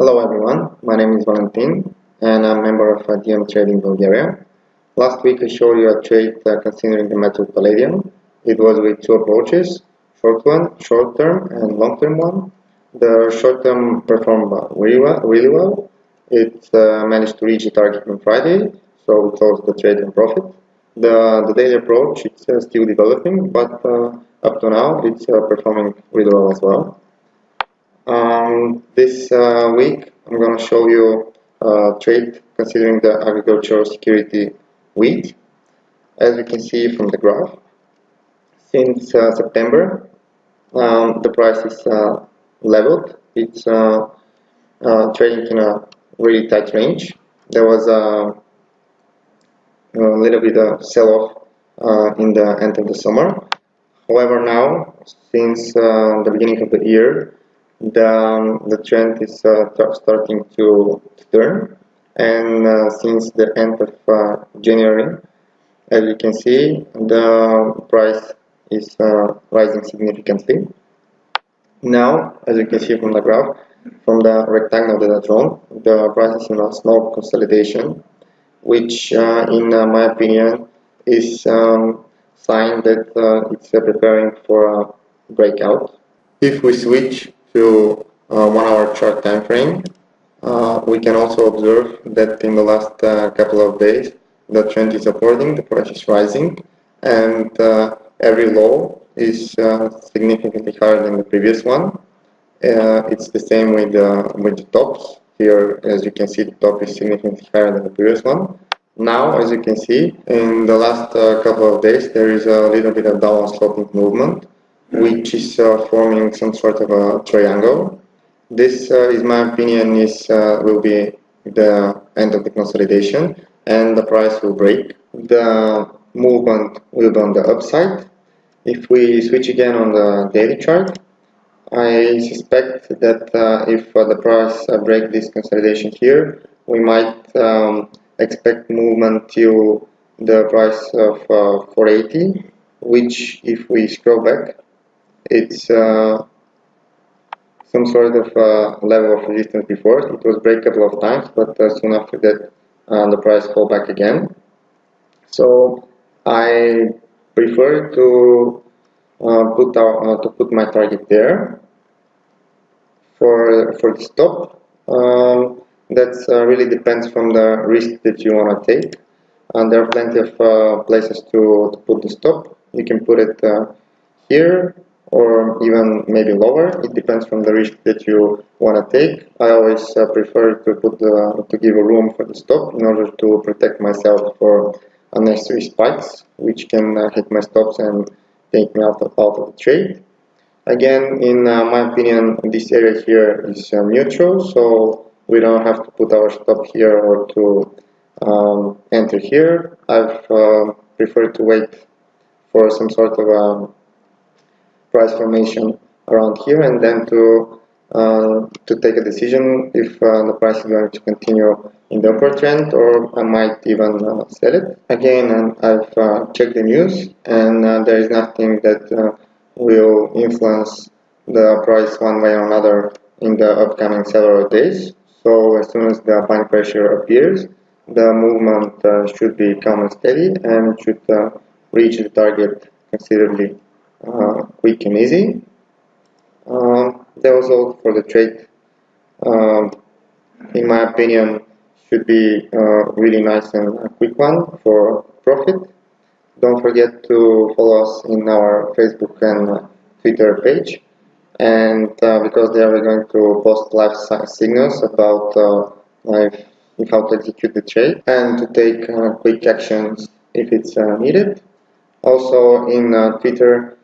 Hello everyone, my name is Valentin and I'm a member of DM Trading Bulgaria. Last week I showed you a trade uh, considering the metal palladium. It was with two approaches, short one, short term and long term one. The short term performed really well. Really well. It uh, managed to reach the target on Friday, so we closed the trade in profit. The, the daily approach is uh, still developing, but uh, up to now it's uh, performing really well as well. Um, this uh, week I'm going to show you a trade considering the agricultural security wheat. As we can see from the graph, since uh, September um, the price is uh, leveled. It's uh, uh, trading in a really tight range. There was a, a little bit of sell-off uh, in the end of the summer. However, now since the beginning of the year, the, um, the trend is uh, starting to, to, turn. And uh, since the end of uh, January as you can see the price is uh, rising significantly. Now as you can see from the graph from the rectangle that I drawn the price is in a small consolidation which uh, in uh, my opinion is um, sign that it's preparing for a breakout. If we switch to uh, one hour chart time frame, uh, we can also observe that in the last uh, couple of days the trend is supporting, the price is rising, and every low is significantly higher than the previous one. it's the same with, with the tops. Here, as you can see, the top is significantly higher than the previous one. Now, as you can see, in the last uh, couple of days, there is a little bit of downward sloping movement which is uh, forming some sort of a triangle. This, uh, is my opinion, is uh, will be the end of the consolidation and the price will break. The movement will be on the upside. If we switch again on the daily chart, I suspect that uh, if uh, the price uh, break this consolidation here, we might um, expect movement to the price of 480, which if we scroll back, it's uh, some sort of uh, level of resistance before. It was break a couple of times, but uh, soon after that uh, the price fall back again. So I prefer to uh, put out, uh, to put my target there for for the stop. Um, that really depends from the risk that you want to take. And there are plenty of places to, to put the stop. You can put it here or even maybe lower. It depends from the risk that you want to take. I always uh, prefer to put to give a room for the stop in order to protect myself for unnecessary spikes, which can uh, hit my stops and take me out of, out of the trade. Again, in uh, my opinion, this area here is uh, neutral, so we don't have to put our stop here or to um, enter here. I've uh, preferred to wait for some sort of um, price formation around here and then to uh, to take a decision if uh, the price is going to continue in the upward trend or I might even uh, sell it. Again, um, I've uh, checked the news and uh, there is nothing that uh, will influence the price one way or another in the upcoming several days. So as soon as the buying pressure appears, the movement should be calm and steady and should reach the target considerably uh, quick and easy. Um, that was all for the trade. Um, in my opinion, should be uh, really nice and quick one for profit. Don't forget to follow us in our Facebook and Twitter page. And uh, because there we're going to post live signals about uh, how to execute the trade and to take uh, quick actions if it's uh, needed. Also in uh, Twitter,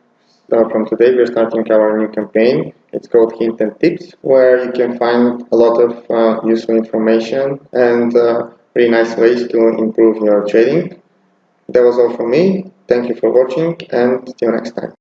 uh, from today we're starting our new campaign. It's called Hint and Tips, where you can find a lot of uh, useful information and uh, really nice ways to improve your trading. That was all from me. Thank you for watching and see you next time.